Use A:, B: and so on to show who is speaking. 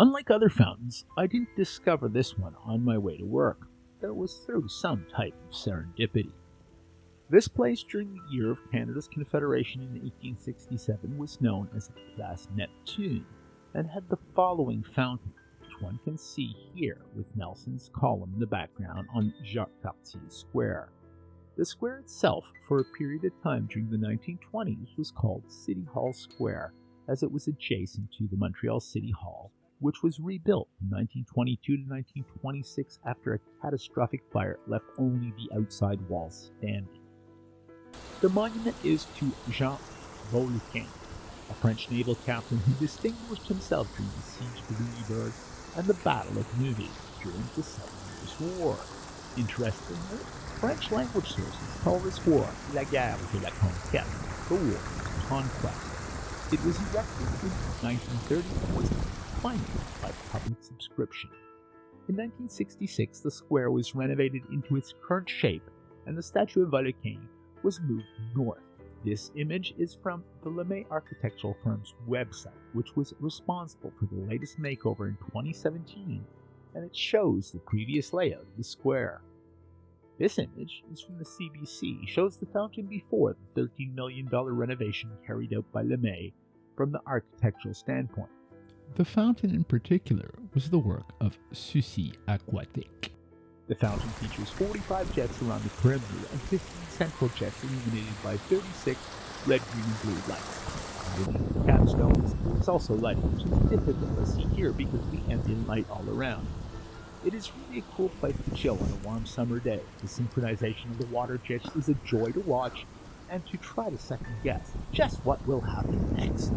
A: Unlike other fountains, I didn't discover this one on my way to work. Though it was through some type of serendipity. This place during the year of Canada's Confederation in 1867 was known as the Place Neptune and had the following fountain, which one can see here with Nelson's column in the background on Jacques Cartier Square. The square itself, for a period of time during the 1920s, was called City Hall Square, as it was adjacent to the Montreal City Hall, which was rebuilt from 1922 to 1926 after a catastrophic fire left only the outside walls standing. The monument is to Jean Vauquelin, a French naval captain who distinguished himself during the siege of Louisbourg and the Battle of Neuville during the Seven Years' War. Interestingly, French language sources call this war la guerre de la conquête, the war of conquest. It was erected in 1930 and was financed by public subscription. In 1966, the square was renovated into its current shape, and the statue of Vauquelin was moved north. This image is from the LeMay architectural firm's website, which was responsible for the latest makeover in 2017, and it shows the previous layout of the square. This image is from the CBC, shows the fountain before the $13 million renovation carried out by LeMay from the architectural standpoint.
B: The fountain in particular was the work of Susi Aquatique.
A: The fountain features 45 jets around the perimeter and 15 central jets illuminated by 36 red, green, and blue lights. The capstones is also lighting, which is difficult to see here because of the ambient light all around. It is really a cool place to chill on a warm summer day. The synchronization of the water jets is a joy to watch and to try to second guess just what will happen next.